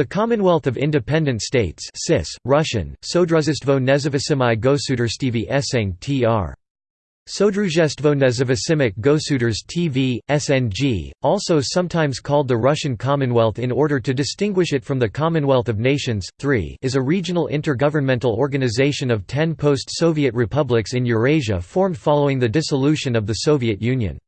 The Commonwealth of Independent States CIS, Russian, Sodruzestvo nezavisimy gosudrstv eseng tr. Sodruzestvo nezavisimy gosuders TV, SNG, also sometimes called the Russian Commonwealth in order to distinguish it from the Commonwealth of Nations, 3 is a regional intergovernmental organization of ten post-Soviet republics in Eurasia formed following the dissolution of the Soviet Union.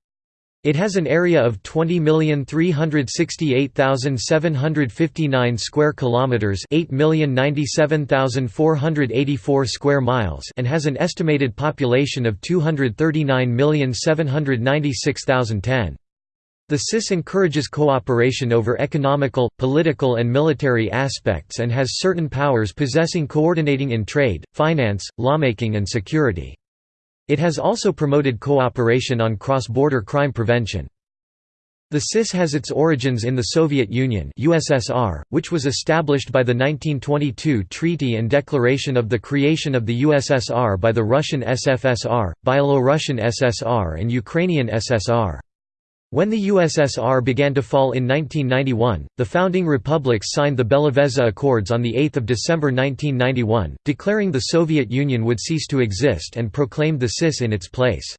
It has an area of 20,368,759 square kilometers, 8,097,484 square miles, and has an estimated population of 239,796,010. The CIS encourages cooperation over economical, political and military aspects and has certain powers possessing coordinating in trade, finance, lawmaking and security. It has also promoted cooperation on cross-border crime prevention. The CIS has its origins in the Soviet Union USSR, which was established by the 1922 Treaty and Declaration of the Creation of the USSR by the Russian SFSR, Byelorussian SSR and Ukrainian SSR. When the USSR began to fall in 1991, the founding republics signed the Belovezha Accords on 8 December 1991, declaring the Soviet Union would cease to exist and proclaimed the CIS in its place.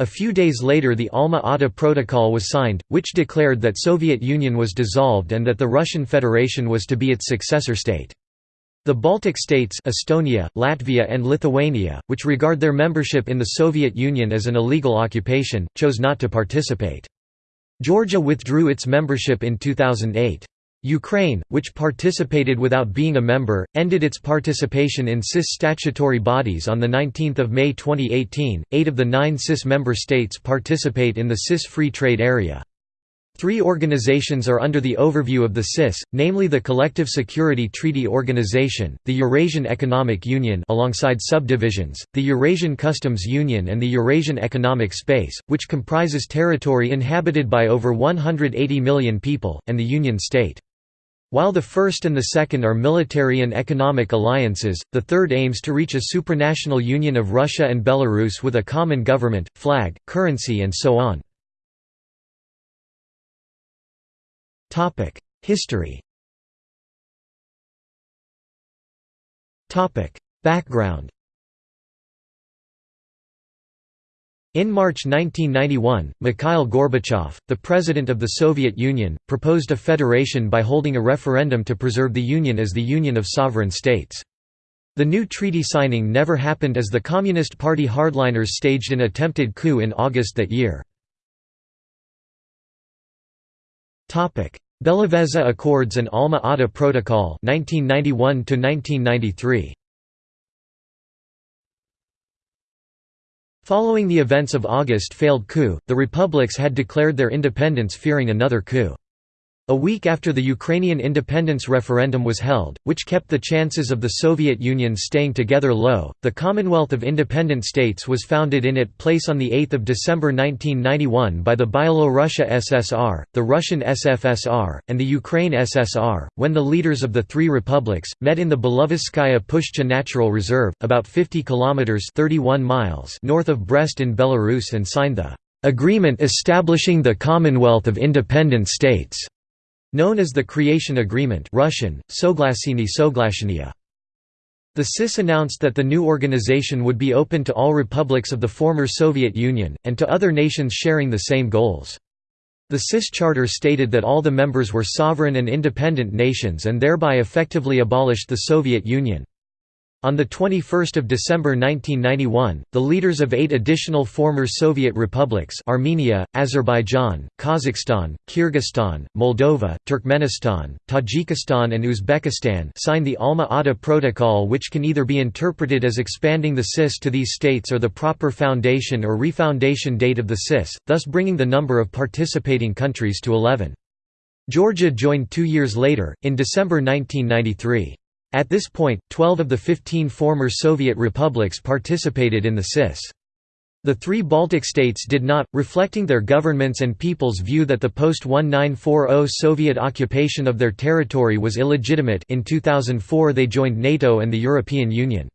A few days later the Alma-Ata Protocol was signed, which declared that Soviet Union was dissolved and that the Russian Federation was to be its successor state. The Baltic states Estonia, Latvia and Lithuania, which regard their membership in the Soviet Union as an illegal occupation, chose not to participate. Georgia withdrew its membership in 2008. Ukraine, which participated without being a member, ended its participation in CIS statutory bodies on 19 May 2018. Eight of the nine CIS member states participate in the CIS Free Trade Area. Three organizations are under the overview of the CIS, namely the Collective Security Treaty Organization, the Eurasian Economic Union alongside subdivisions, the Eurasian Customs Union and the Eurasian Economic Space, which comprises territory inhabited by over 180 million people, and the Union State. While the first and the second are military and economic alliances, the third aims to reach a supranational union of Russia and Belarus with a common government, flag, currency and so on. History Background In March 1991, Mikhail Gorbachev, the President of the Soviet Union, proposed a federation by holding a referendum to preserve the Union as the Union of Sovereign States. The new treaty signing never happened as the Communist Party hardliners staged an attempted coup in August that year. Belovezha Accords and Alma-Ata Protocol 1991 1993 Following the events of August failed coup, the republics had declared their independence fearing another coup. A week after the Ukrainian independence referendum was held, which kept the chances of the Soviet Union staying together low, the Commonwealth of Independent States was founded in its place on 8 December 1991 by the Byelorussia SSR, the Russian SFSR, and the Ukraine SSR, when the leaders of the three republics, met in the Belovezhskaya Pushcha Natural Reserve, about 50 kilometers 31 miles north of Brest in Belarus and signed the "...agreement establishing the Commonwealth of Independent States." Known as the Creation Agreement Russian, Soglasini Soglashenia. The CIS announced that the new organization would be open to all republics of the former Soviet Union, and to other nations sharing the same goals. The CIS charter stated that all the members were sovereign and independent nations and thereby effectively abolished the Soviet Union. On 21 December 1991, the leaders of eight additional former Soviet republics Armenia, Azerbaijan, Kazakhstan, Kyrgyzstan, Moldova, Turkmenistan, Tajikistan and Uzbekistan signed the Alma-Ata Protocol which can either be interpreted as expanding the CIS to these states or the proper foundation or refoundation date of the CIS, thus bringing the number of participating countries to 11. Georgia joined two years later, in December 1993. At this point, 12 of the 15 former Soviet republics participated in the CIS. The three Baltic states did not, reflecting their governments and people's view that the post-1940 Soviet occupation of their territory was illegitimate in 2004 they joined NATO and the European Union.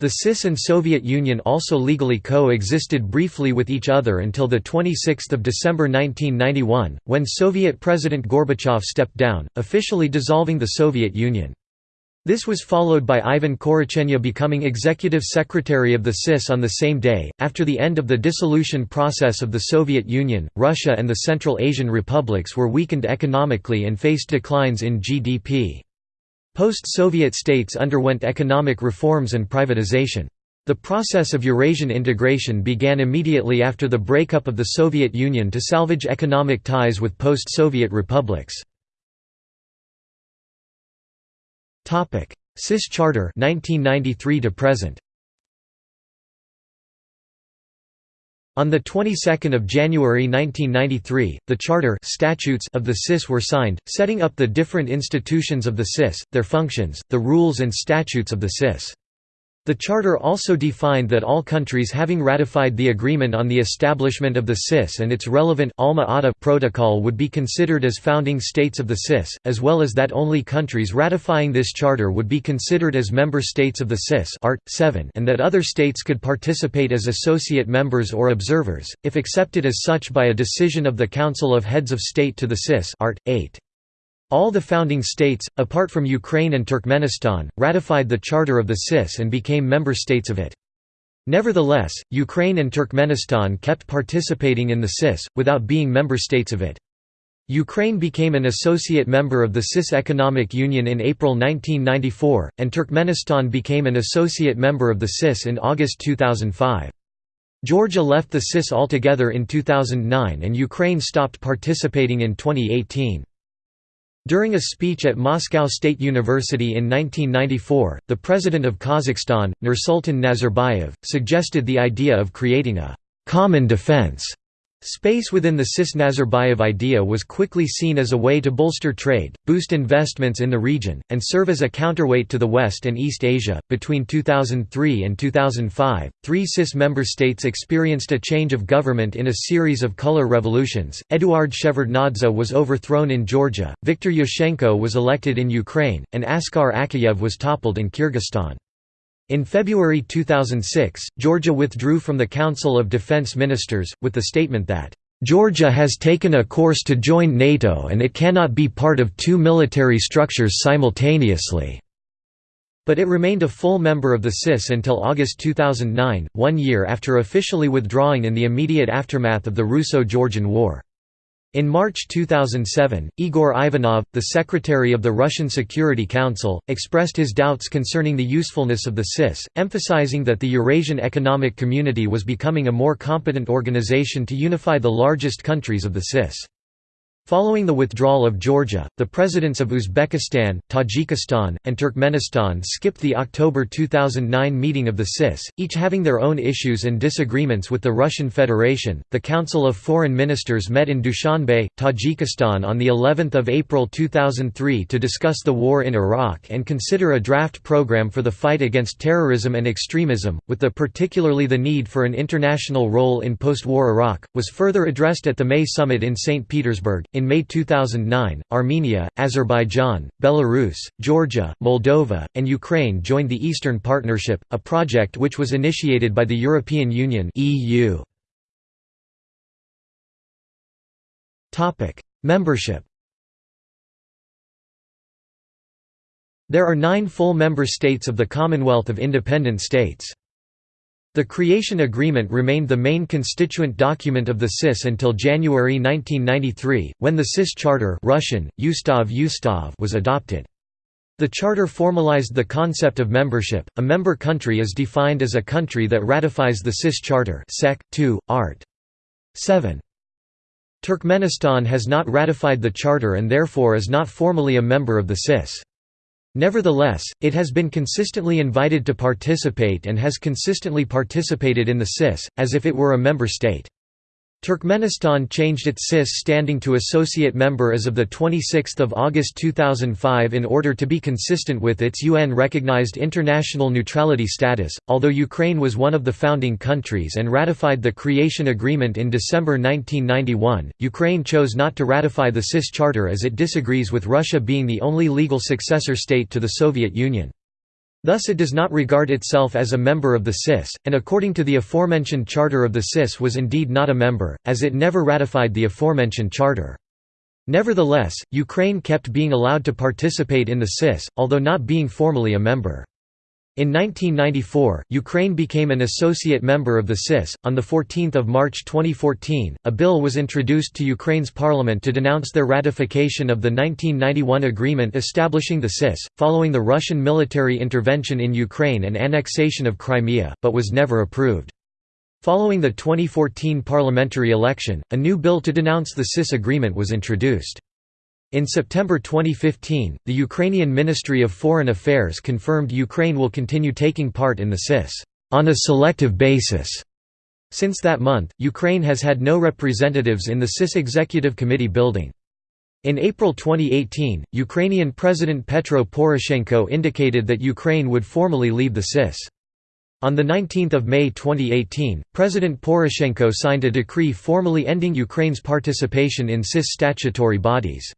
The CIS and Soviet Union also legally co-existed briefly with each other until 26 December 1991, when Soviet President Gorbachev stepped down, officially dissolving the Soviet Union. This was followed by Ivan Korotchenya becoming executive secretary of the CIS on the same day. After the end of the dissolution process of the Soviet Union, Russia and the Central Asian republics were weakened economically and faced declines in GDP. Post-Soviet states underwent economic reforms and privatization. The process of Eurasian integration began immediately after the breakup of the Soviet Union to salvage economic ties with post-Soviet republics. CIS Charter 1993 to present. On the 22nd of January 1993, the charter statutes of the CIS were signed, setting up the different institutions of the CIS, their functions, the rules and statutes of the CIS. The Charter also defined that all countries having ratified the agreement on the establishment of the CIS and its relevant Alma Ata protocol would be considered as founding states of the CIS, as well as that only countries ratifying this charter would be considered as member states of the CIS Art. 7 and that other states could participate as associate members or observers, if accepted as such by a decision of the Council of Heads of State to the CIS Art. 8. All the founding states, apart from Ukraine and Turkmenistan, ratified the Charter of the CIS and became member states of it. Nevertheless, Ukraine and Turkmenistan kept participating in the CIS, without being member states of it. Ukraine became an associate member of the CIS Economic Union in April 1994, and Turkmenistan became an associate member of the CIS in August 2005. Georgia left the CIS altogether in 2009 and Ukraine stopped participating in 2018. During a speech at Moscow State University in 1994, the president of Kazakhstan, Nursultan Nazarbayev, suggested the idea of creating a «common defense» Space within the CIS-Nazarbayev idea was quickly seen as a way to bolster trade, boost investments in the region, and serve as a counterweight to the West and East Asia. Between 2003 and 2005, three CIS member states experienced a change of government in a series of color revolutions. Eduard Shevardnadze was overthrown in Georgia, Viktor Yushchenko was elected in Ukraine, and Askar Akayev was toppled in Kyrgyzstan. In February 2006, Georgia withdrew from the Council of Defense Ministers, with the statement that, "...Georgia has taken a course to join NATO and it cannot be part of two military structures simultaneously." But it remained a full member of the CIS until August 2009, one year after officially withdrawing in the immediate aftermath of the Russo-Georgian War. In March 2007, Igor Ivanov, the secretary of the Russian Security Council, expressed his doubts concerning the usefulness of the CIS, emphasizing that the Eurasian Economic Community was becoming a more competent organization to unify the largest countries of the CIS. Following the withdrawal of Georgia, the presidents of Uzbekistan, Tajikistan, and Turkmenistan skipped the October 2009 meeting of the CIS, each having their own issues and disagreements with the Russian Federation. The Council of Foreign Ministers met in Dushanbe, Tajikistan on the 11th of April 2003 to discuss the war in Iraq and consider a draft program for the fight against terrorism and extremism, with the particularly the need for an international role in post-war Iraq, was further addressed at the May summit in St. Petersburg. In May 2009, Armenia, Azerbaijan, Belarus, Georgia, Moldova, and Ukraine joined the Eastern Partnership, a project which was initiated by the European Union (EU). Topic: Membership. There are 9 full member states of the Commonwealth of Independent States. The creation agreement remained the main constituent document of the CIS until January 1993, when the CIS Charter Russian, was adopted. The charter formalized the concept of membership. A member country is defined as a country that ratifies the CIS Charter Sec. 2, Art. 7. Turkmenistan has not ratified the charter and therefore is not formally a member of the CIS. Nevertheless, it has been consistently invited to participate and has consistently participated in the CIS, as if it were a member state. Turkmenistan changed its CIS standing to associate member as of 26 August 2005 in order to be consistent with its UN-recognized international neutrality status, although Ukraine was one of the founding countries and ratified the creation agreement in December 1991, Ukraine chose not to ratify the CIS charter as it disagrees with Russia being the only legal successor state to the Soviet Union. Thus it does not regard itself as a member of the CIS, and according to the aforementioned charter of the CIS was indeed not a member, as it never ratified the aforementioned charter. Nevertheless, Ukraine kept being allowed to participate in the CIS, although not being formally a member. In 1994, Ukraine became an associate member of the CIS. On 14 March 2014, a bill was introduced to Ukraine's parliament to denounce their ratification of the 1991 agreement establishing the CIS, following the Russian military intervention in Ukraine and annexation of Crimea, but was never approved. Following the 2014 parliamentary election, a new bill to denounce the CIS agreement was introduced. In September 2015, the Ukrainian Ministry of Foreign Affairs confirmed Ukraine will continue taking part in the CIS on a selective basis. Since that month, Ukraine has had no representatives in the CIS Executive Committee building. In April 2018, Ukrainian President Petro Poroshenko indicated that Ukraine would formally leave the CIS. On 19 May 2018, President Poroshenko signed a decree formally ending Ukraine's participation in CIS statutory bodies.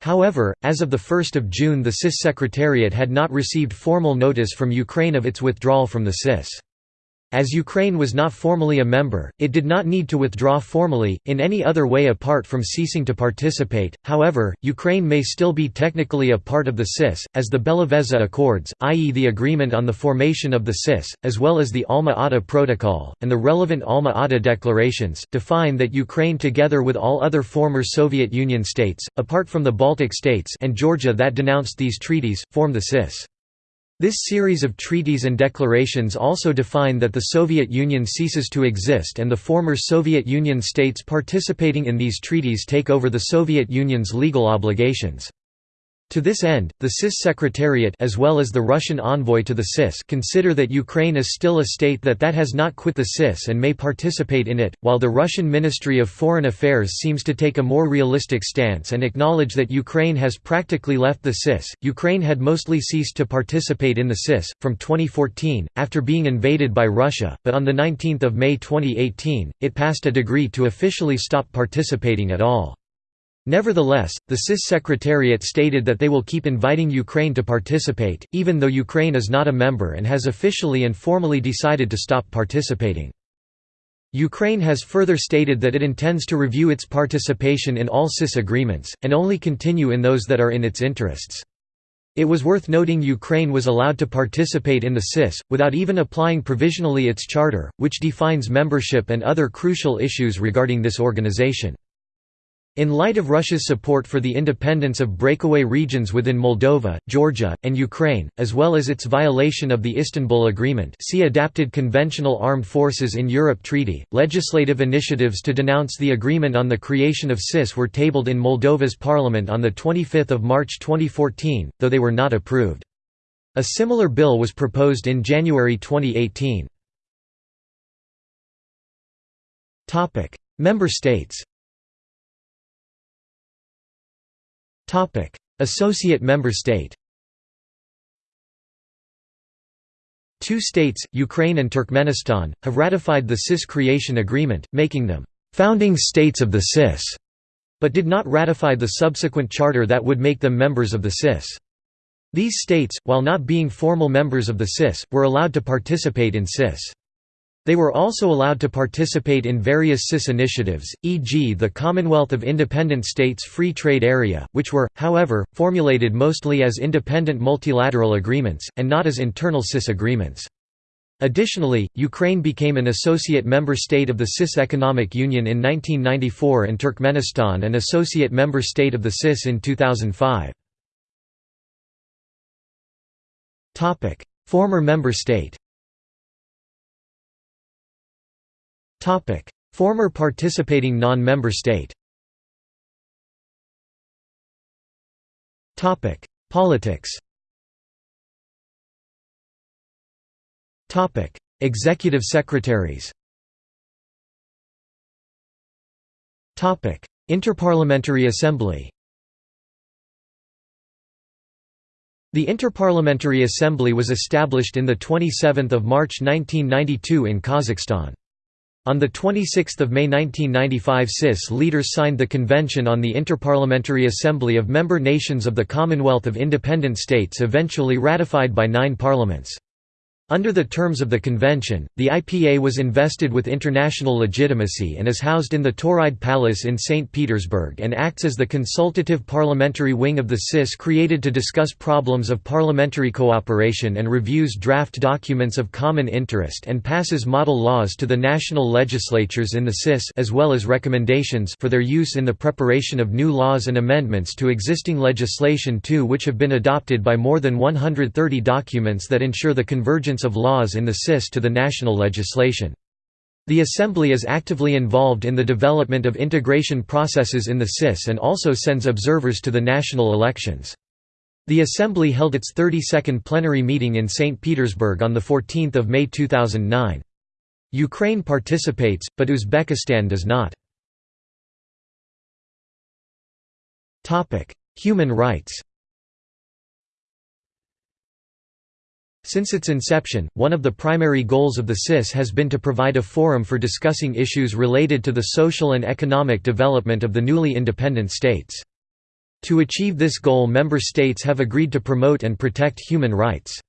However, as of 1 June the CIS Secretariat had not received formal notice from Ukraine of its withdrawal from the CIS. As Ukraine was not formally a member, it did not need to withdraw formally, in any other way apart from ceasing to participate. However, Ukraine may still be technically a part of the CIS, as the Belavezha Accords, i.e., the agreement on the formation of the CIS, as well as the Alma-Ata Protocol, and the relevant Alma-Ata declarations, define that Ukraine, together with all other former Soviet Union states, apart from the Baltic states and Georgia that denounced these treaties, form the CIS. This series of treaties and declarations also define that the Soviet Union ceases to exist and the former Soviet Union states participating in these treaties take over the Soviet Union's legal obligations. To this end, the CIS Secretariat as well as the Russian envoy to the CIS consider that Ukraine is still a state that that has not quit the CIS and may participate in it, while the Russian Ministry of Foreign Affairs seems to take a more realistic stance and acknowledge that Ukraine has practically left the CIS. Ukraine had mostly ceased to participate in the CIS from 2014 after being invaded by Russia, but on the 19th of May 2018, it passed a decree to officially stop participating at all. Nevertheless, the CIS Secretariat stated that they will keep inviting Ukraine to participate, even though Ukraine is not a member and has officially and formally decided to stop participating. Ukraine has further stated that it intends to review its participation in all CIS agreements, and only continue in those that are in its interests. It was worth noting Ukraine was allowed to participate in the CIS, without even applying provisionally its charter, which defines membership and other crucial issues regarding this organization. In light of Russia's support for the independence of breakaway regions within Moldova, Georgia, and Ukraine, as well as its violation of the Istanbul Agreement see Adapted Conventional Armed Forces in Europe Treaty, legislative initiatives to denounce the agreement on the creation of CIS were tabled in Moldova's parliament on 25 March 2014, though they were not approved. A similar bill was proposed in January 2018. Member states Topic: Associate member state. Two states, Ukraine and Turkmenistan, have ratified the CIS creation agreement, making them founding states of the CIS, but did not ratify the subsequent charter that would make them members of the CIS. These states, while not being formal members of the CIS, were allowed to participate in CIS. They were also allowed to participate in various CIS initiatives, e.g. the Commonwealth of Independent States Free Trade Area, which were, however, formulated mostly as independent multilateral agreements, and not as internal CIS agreements. Additionally, Ukraine became an associate member state of the CIS Economic Union in 1994 and Turkmenistan an associate member state of the CIS in 2005. Former member state Topic: Former participating non-member state. Topic: Politics. Topic: Executive secretaries. Topic: Interparliamentary Assembly. The Interparliamentary Assembly was established in the 27th of March 1992 in Kazakhstan. On 26 May 1995 CIS leaders signed the Convention on the Interparliamentary Assembly of Member Nations of the Commonwealth of Independent States eventually ratified by nine parliaments. Under the terms of the convention, the IPA was invested with international legitimacy and is housed in the Tauride Palace in St. Petersburg and acts as the consultative parliamentary wing of the CIS created to discuss problems of parliamentary cooperation and reviews draft documents of common interest and passes model laws to the national legislatures in the CIS as well as recommendations for their use in the preparation of new laws and amendments to existing legislation too which have been adopted by more than 130 documents that ensure the convergence of laws in the CIS to the national legislation. The Assembly is actively involved in the development of integration processes in the CIS and also sends observers to the national elections. The Assembly held its 32nd plenary meeting in St. Petersburg on 14 May 2009. Ukraine participates, but Uzbekistan does not. Human rights Since its inception, one of the primary goals of the CIS has been to provide a forum for discussing issues related to the social and economic development of the newly independent states. To achieve this goal member states have agreed to promote and protect human rights.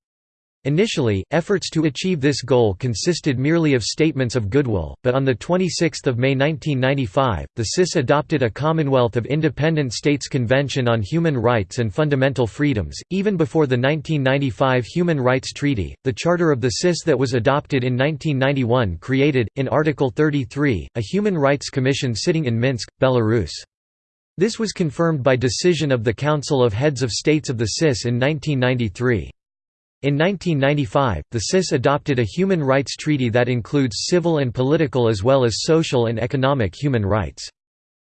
Initially, efforts to achieve this goal consisted merely of statements of goodwill, but on 26 May 1995, the CIS adopted a Commonwealth of Independent States Convention on Human Rights and Fundamental Freedoms. Even before the 1995 Human Rights Treaty, the Charter of the CIS that was adopted in 1991 created, in Article 33, a Human Rights Commission sitting in Minsk, Belarus. This was confirmed by decision of the Council of Heads of States of the CIS in 1993. In 1995, the CIS adopted a human rights treaty that includes civil and political as well as social and economic human rights.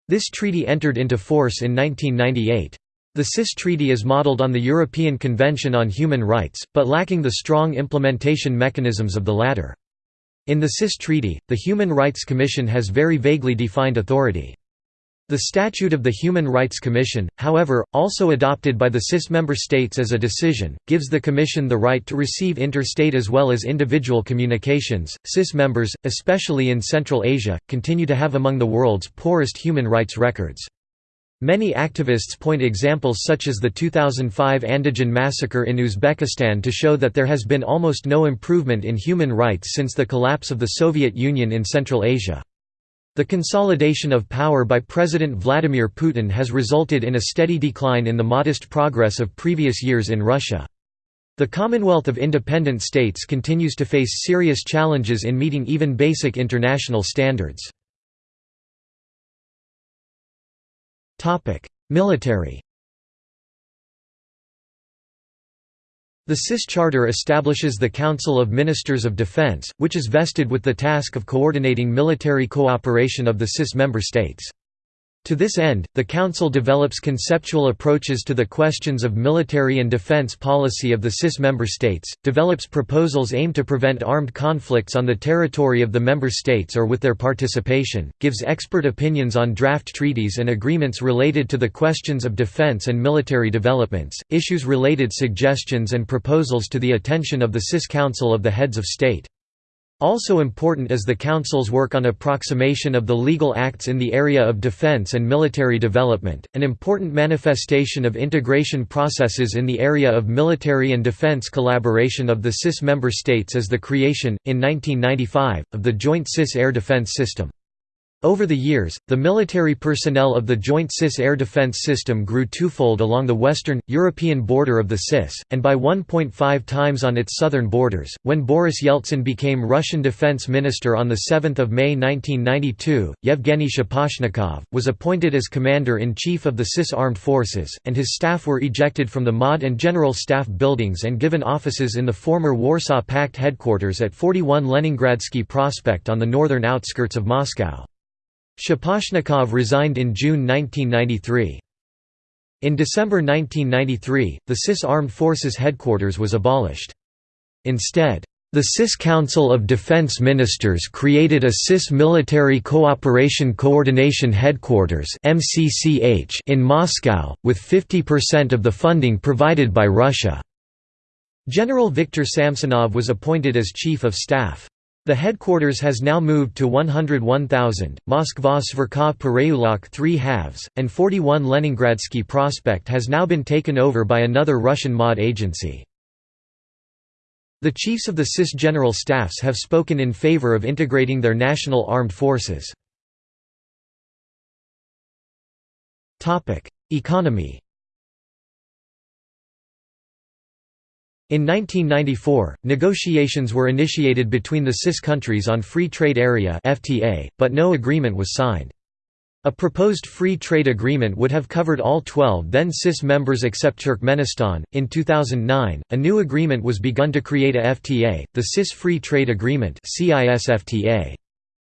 This treaty entered into force in 1998. The CIS treaty is modeled on the European Convention on Human Rights, but lacking the strong implementation mechanisms of the latter. In the CIS treaty, the Human Rights Commission has very vaguely defined authority. The Statute of the Human Rights Commission, however, also adopted by the CIS member states as a decision, gives the Commission the right to receive interstate as well as individual communications. CIS members, especially in Central Asia, continue to have among the world's poorest human rights records. Many activists point examples such as the 2005 Andijan massacre in Uzbekistan to show that there has been almost no improvement in human rights since the collapse of the Soviet Union in Central Asia. The consolidation of power by President Vladimir Putin has resulted in a steady decline in the modest progress of previous years in Russia. The Commonwealth of Independent States continues to face serious challenges in meeting even basic international standards. Military The CIS Charter establishes the Council of Ministers of Defense, which is vested with the task of coordinating military cooperation of the CIS member states. To this end, the Council develops conceptual approaches to the questions of military and defense policy of the CIS member states, develops proposals aimed to prevent armed conflicts on the territory of the member states or with their participation, gives expert opinions on draft treaties and agreements related to the questions of defense and military developments, issues related suggestions and proposals to the attention of the CIS Council of the Heads of State. Also important is the Council's work on approximation of the legal acts in the area of defense and military development. An important manifestation of integration processes in the area of military and defense collaboration of the CIS member states is the creation, in 1995, of the Joint CIS Air Defense System. Over the years, the military personnel of the Joint CIS air defense system grew twofold along the western, European border of the CIS, and by 1.5 times on its southern borders. When Boris Yeltsin became Russian defense minister on 7 May 1992, Yevgeny Shaposhnikov, was appointed as commander-in-chief of the CIS armed forces, and his staff were ejected from the MOD and General Staff buildings and given offices in the former Warsaw Pact headquarters at 41 Leningradsky Prospect on the northern outskirts of Moscow. Shaposhnikov resigned in June 1993. In December 1993, the CIS Armed Forces headquarters was abolished. Instead, the CIS Council of Defense Ministers created a CIS Military Cooperation Coordination Headquarters in Moscow, with 50% of the funding provided by Russia. General Viktor Samsonov was appointed as Chief of Staff. The headquarters has now moved to 101,000, Moskva Sverkov Pereyulok 3 halves, and 41 Leningradsky Prospect has now been taken over by another Russian mod agency. The chiefs of the CIS general staffs have spoken in favor of integrating their national armed forces. Economy In 1994, negotiations were initiated between the CIS countries on Free Trade Area (FTA), but no agreement was signed. A proposed free trade agreement would have covered all 12 then CIS members except Turkmenistan. In 2009, a new agreement was begun to create a FTA, the CIS Free Trade Agreement (CIS-FTA).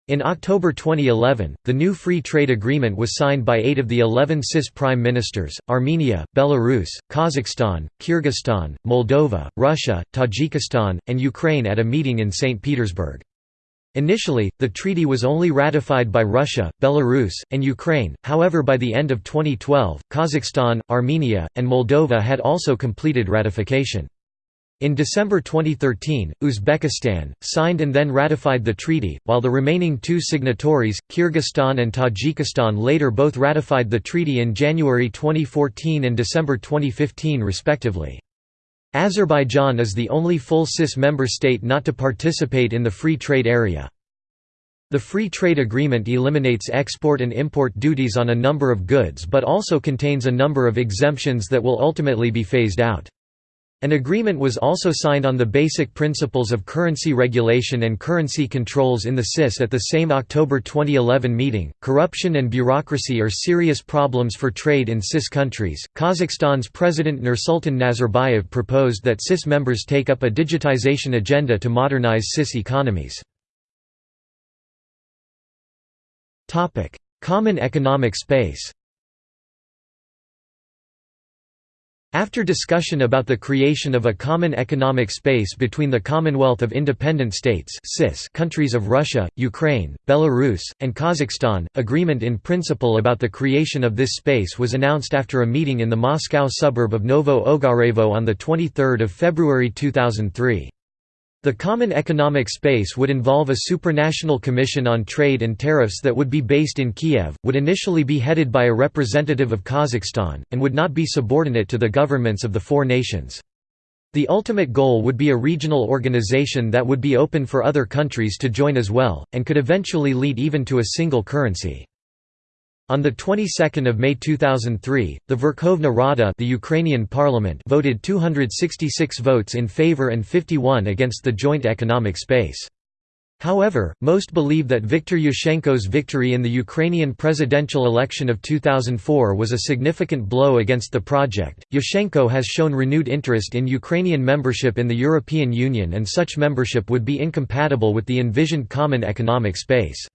In October 2011, the new free trade agreement was signed by eight of the 11 CIS prime ministers, Armenia, Belarus, Kazakhstan, Kyrgyzstan, Moldova, Russia, Tajikistan, and Ukraine at a meeting in St. Petersburg. Initially, the treaty was only ratified by Russia, Belarus, and Ukraine, however by the end of 2012, Kazakhstan, Armenia, and Moldova had also completed ratification. In December 2013, Uzbekistan, signed and then ratified the treaty, while the remaining two signatories, Kyrgyzstan and Tajikistan later both ratified the treaty in January 2014 and December 2015 respectively. Azerbaijan is the only full CIS member state not to participate in the free trade area. The free trade agreement eliminates export and import duties on a number of goods but also contains a number of exemptions that will ultimately be phased out. An agreement was also signed on the basic principles of currency regulation and currency controls in the CIS at the same October 2011 meeting. Corruption and bureaucracy are serious problems for trade in CIS countries. Kazakhstan's President Nursultan Nazarbayev proposed that CIS members take up a digitization agenda to modernize CIS economies. Topic: Common economic space. After discussion about the creation of a common economic space between the Commonwealth of Independent States countries of Russia, Ukraine, Belarus, and Kazakhstan, agreement in principle about the creation of this space was announced after a meeting in the Moscow suburb of Novo Ogarevo on 23 February 2003. The Common Economic Space would involve a supranational commission on trade and tariffs that would be based in Kiev, would initially be headed by a representative of Kazakhstan, and would not be subordinate to the governments of the four nations. The ultimate goal would be a regional organization that would be open for other countries to join as well, and could eventually lead even to a single currency. On the 22nd of May 2003, the Verkhovna Rada, the Ukrainian parliament, voted 266 votes in favor and 51 against the joint economic space. However, most believe that Viktor Yushchenko's victory in the Ukrainian presidential election of 2004 was a significant blow against the project. Yushchenko has shown renewed interest in Ukrainian membership in the European Union, and such membership would be incompatible with the envisioned common economic space.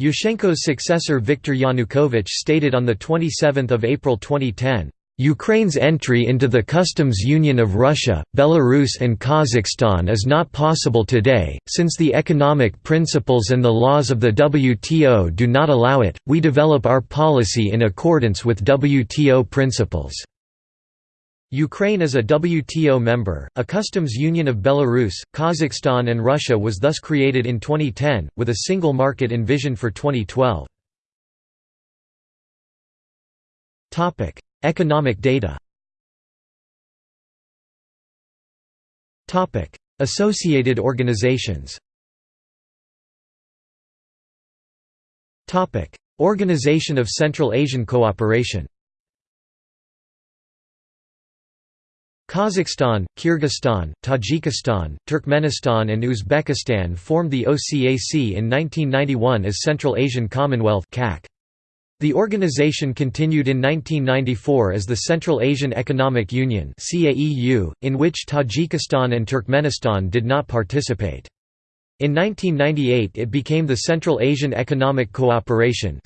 Yushchenko's successor Viktor Yanukovych stated on 27 April 2010, Ukraine's entry into the customs union of Russia, Belarus and Kazakhstan is not possible today, since the economic principles and the laws of the WTO do not allow it, we develop our policy in accordance with WTO principles. Ukraine is a WTO member. A customs union of Belarus, Kazakhstan, and Russia was thus created in 2010, with a single market envisioned for 2012. Topic: Economic data. Associated organizations. Organization of Central Asian Cooperation. Kazakhstan, Kyrgyzstan, Tajikistan, Turkmenistan and Uzbekistan formed the OCAC in 1991 as Central Asian Commonwealth The organization continued in 1994 as the Central Asian Economic Union in which Tajikistan and Turkmenistan did not participate. In 1998 it became the Central Asian Economic Cooperation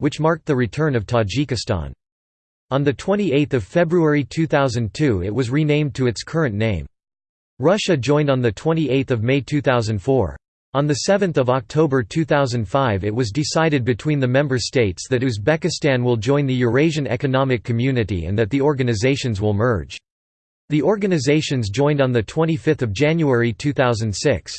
which marked the return of Tajikistan. On 28 February 2002 it was renamed to its current name. Russia joined on 28 May 2004. On 7 October 2005 it was decided between the member states that Uzbekistan will join the Eurasian Economic Community and that the organizations will merge. The organizations joined on 25 January 2006.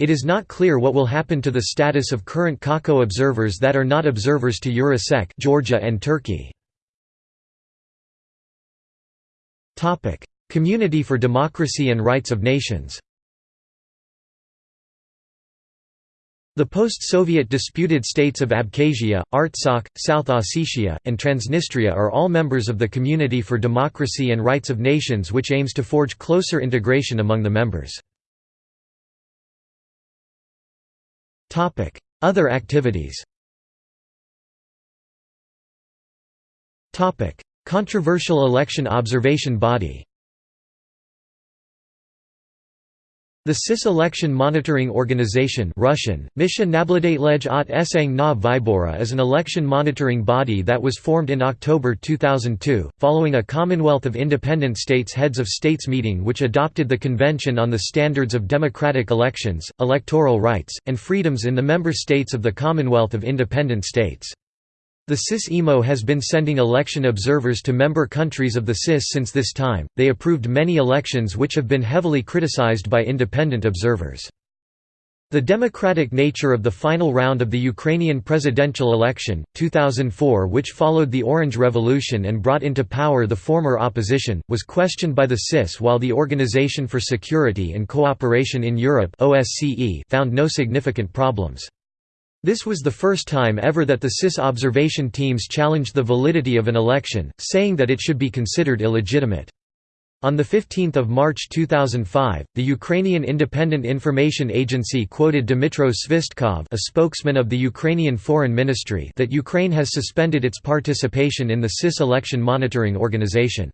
It is not clear what will happen to the status of current CACO observers that are not observers to EurAsEC Georgia and Turkey. Community for Democracy and Rights of Nations The post-Soviet disputed states of Abkhazia, Artsakh, South Ossetia, and Transnistria are all members of the Community for Democracy and Rights of Nations which aims to forge closer integration among the members. Other activities Controversial election observation body The CIS Election Monitoring Organization Russian, от Esang Vybora is an election monitoring body that was formed in October 2002, following a Commonwealth of Independent States Heads of States meeting which adopted the Convention on the Standards of Democratic Elections, Electoral Rights, and Freedoms in the member states of the Commonwealth of Independent States. The CIS EMO has been sending election observers to member countries of the CIS since this time. They approved many elections which have been heavily criticized by independent observers. The democratic nature of the final round of the Ukrainian presidential election, 2004 which followed the Orange Revolution and brought into power the former opposition, was questioned by the CIS while the Organization for Security and Cooperation in Europe found no significant problems. This was the first time ever that the CIS observation teams challenged the validity of an election, saying that it should be considered illegitimate. On 15 March 2005, the Ukrainian Independent Information Agency quoted Dmytro Svystkov a spokesman of the Ukrainian Foreign Ministry that Ukraine has suspended its participation in the CIS election monitoring organization.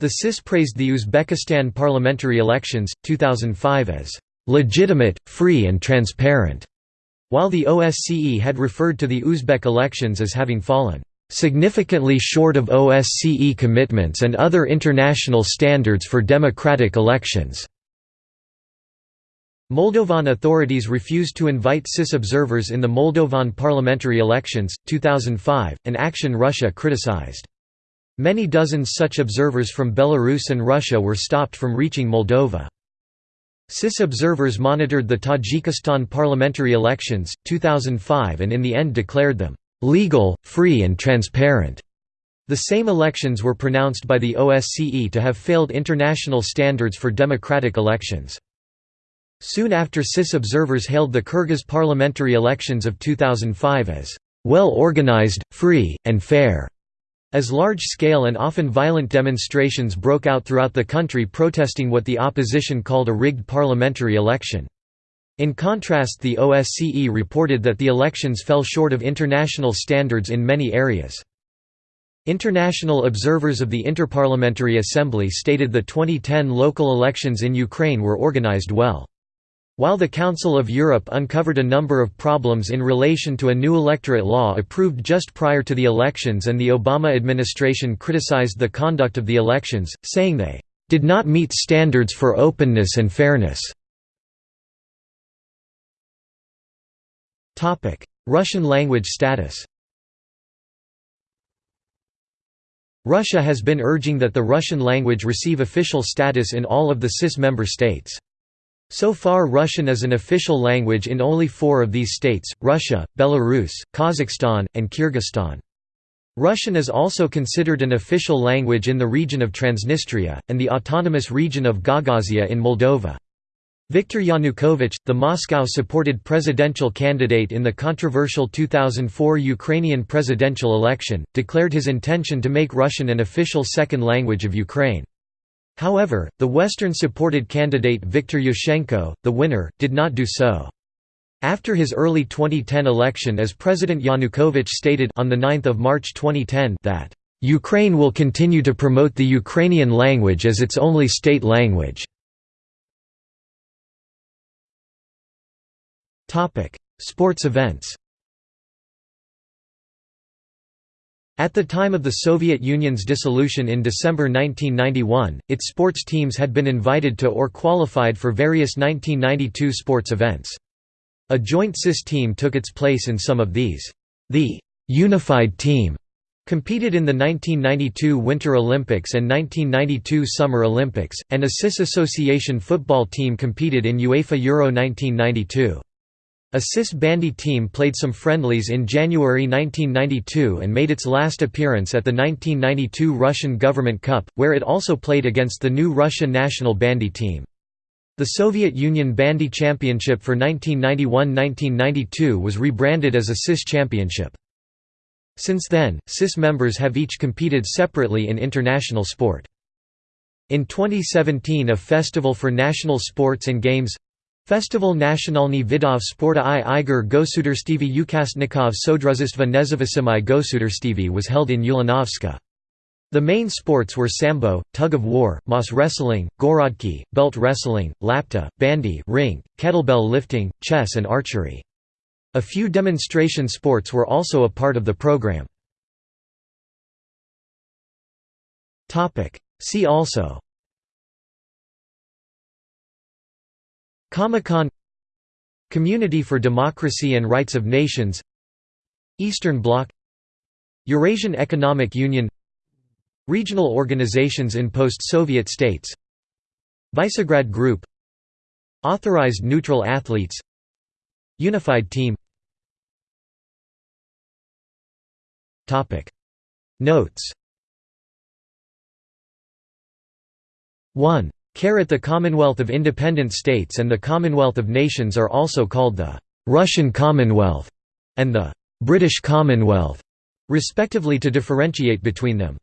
The CIS praised the Uzbekistan parliamentary elections, 2005 as "...legitimate, free and transparent." While the OSCE had referred to the Uzbek elections as having fallen significantly short of OSCE commitments and other international standards for democratic elections. Moldovan authorities refused to invite CIS observers in the Moldovan parliamentary elections, 2005, an action Russia criticized. Many dozens such observers from Belarus and Russia were stopped from reaching Moldova. CIS observers monitored the Tajikistan parliamentary elections, 2005 and in the end declared them, "...legal, free and transparent." The same elections were pronounced by the OSCE to have failed international standards for democratic elections. Soon after CIS observers hailed the Kyrgyz parliamentary elections of 2005 as, "...well organized, free, and fair." As large-scale and often violent demonstrations broke out throughout the country protesting what the opposition called a rigged parliamentary election. In contrast the OSCE reported that the elections fell short of international standards in many areas. International observers of the Interparliamentary Assembly stated the 2010 local elections in Ukraine were organized well. While the Council of Europe uncovered a number of problems in relation to a new electorate law approved just prior to the elections and the Obama administration criticized the conduct of the elections, saying they did not meet standards for openness and fairness. Russian language status Russia has been urging that the Russian language receive official status in all of the CIS member states. So far Russian is an official language in only four of these states, Russia, Belarus, Kazakhstan, and Kyrgyzstan. Russian is also considered an official language in the region of Transnistria, and the autonomous region of Gagauzia in Moldova. Viktor Yanukovych, the Moscow-supported presidential candidate in the controversial 2004 Ukrainian presidential election, declared his intention to make Russian an official second language of Ukraine. However, the Western-supported candidate Viktor Yushchenko, the winner, did not do so. After his early 2010 election as President Yanukovych stated on 9 March 2010 that, "...Ukraine will continue to promote the Ukrainian language as its only state language." Sports events At the time of the Soviet Union's dissolution in December 1991, its sports teams had been invited to or qualified for various 1992 sports events. A joint CIS team took its place in some of these. The «unified team» Competed in the 1992 Winter Olympics and 1992 Summer Olympics, and a CIS Association football team competed in UEFA Euro 1992. A CIS bandy team played some friendlies in January 1992 and made its last appearance at the 1992 Russian Government Cup, where it also played against the new Russia national bandy team. The Soviet Union Bandy Championship for 1991–1992 was rebranded as a CIS Championship. Since then, CIS members have each competed separately in international sport. In 2017 a Festival for National Sports and Games Festival Nationalny Vidov Sporta i Igor Gosudarstevy Ukastnikov Sodruzistva Nezavisimy Gosudarstevy was held in Ulanovska. The main sports were sambo, tug of war, mas-wrestling, gorodki, belt wrestling, lapta, bandy ring, kettlebell lifting, chess and archery. A few demonstration sports were also a part of the program. See also Comecon Community for Democracy and Rights of Nations Eastern Bloc Eurasian Economic Union Regional organizations in post-Soviet states Visegrad Group Authorized neutral athletes Unified team. Notes. 1. Caret the Commonwealth of Independent States and the Commonwealth of Nations are also called the «Russian Commonwealth» and the «British Commonwealth», respectively to differentiate between them.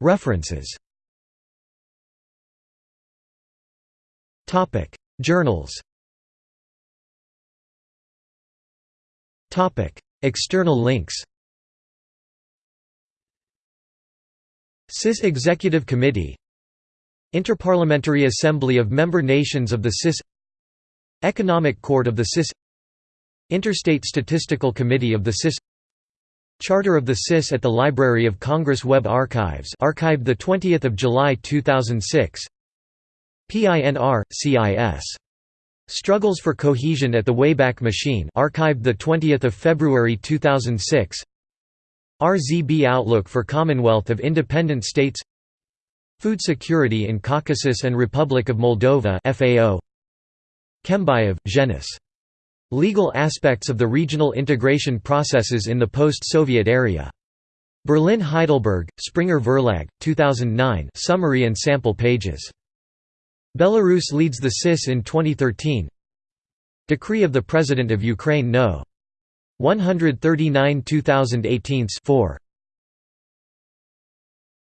References. Journals. External links CIS Executive Committee Interparliamentary Assembly of Member Nations of the CIS Economic Court of the CIS Interstate Statistical Committee of the CIS Charter of the CIS at the Library of Congress Web Archives archived 20 July 2006 PINR, CIS Struggles for Cohesion at the Wayback Machine archived 20 February 2006 RZB Outlook for Commonwealth of Independent States Food Security in Caucasus and Republic of Moldova FAO Kembayev, Zhenis. Legal aspects of the regional integration processes in the post-Soviet area. Berlin Heidelberg, Springer Verlag, 2009 summary and sample pages Belarus leads the CIS in 2013 Decree of the President of Ukraine No. 139 2018 4